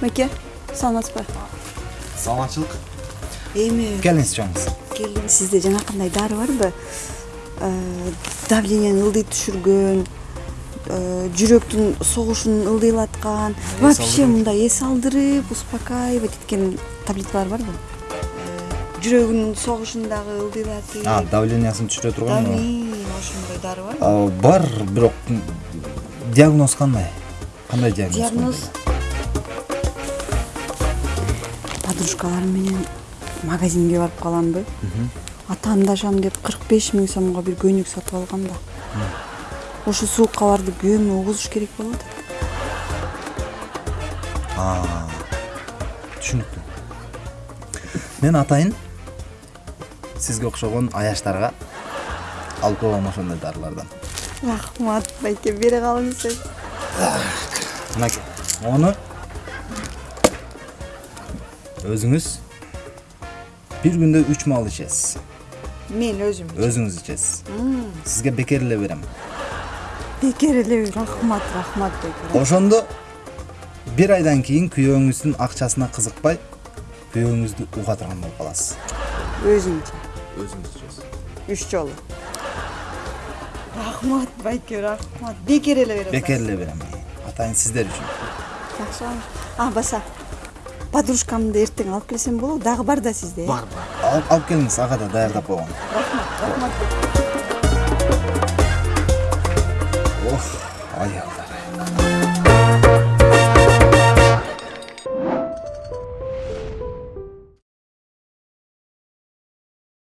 Peki, sanat var. Sanatçılık. İyi mi? Gelin istiyorsunuz. Gelin sizde Cenab-ı idare var mı? Ee, davlinin yıldı düşürgün, жүрөктүн согушун ылдыйлаткан. Вообще мындай эс алдырып успокаивать эткен таблеткалар барбы Э, жүрөгүнүн согушун дагы ылдыйлатып. А давлениясын түшүрө турган ошондой дары барбы бар бирок диагноз кандай? Кандай диагноз диагноз? Подружкаларым менен магазинге барып каламбы атаандашам деп кырк беш миң сомго бир көйнөк сатып алгам да ошо суукка көмүп угузуш керек болуп атат түшүнүктүү. Мен атайын сизге окшогон аяштарга алып коем ошондой дарылардан. Рахмат байке бере калыңыз мынакей мону өзүңүз бир күндө үч маал ичесиз. Мен өзүм өзүңүз ичесиз. Сизге бекер эле берем. Бекер эле рахмат рахмат байке ошондо бир айдан кийин күйөөңүздүн акчасына кызыкпай күйөөңүздү уга турган болуп каласыз. Өзүңчө? Өзүңүз ичесиз үч жолу. Рахмат байке рахмат. Бекер эле бере бекер эле берем атайын сиздер үчүн. Жакшы а баса. Подружкамды эртең алып келсем болобу дагы бар да сизде э? бар бар. Алып келиңиз. Ага да даярдап койгон. Рахмат рахмат.